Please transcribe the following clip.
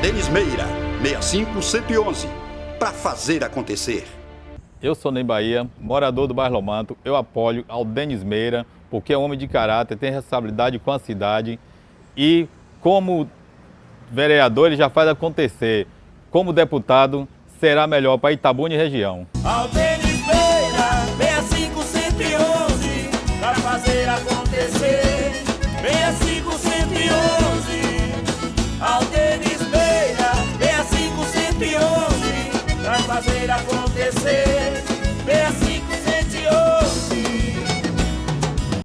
Denis Meira, 65111, para fazer acontecer. Eu sou Ney Bahia, morador do bairro Lomanto. Eu apoio ao Denis Meira, porque é um homem de caráter, tem responsabilidade com a cidade e como vereador ele já faz acontecer. Como deputado, será melhor para Itabuna e região. Ao Denis Meira, 65111, para fazer acontecer.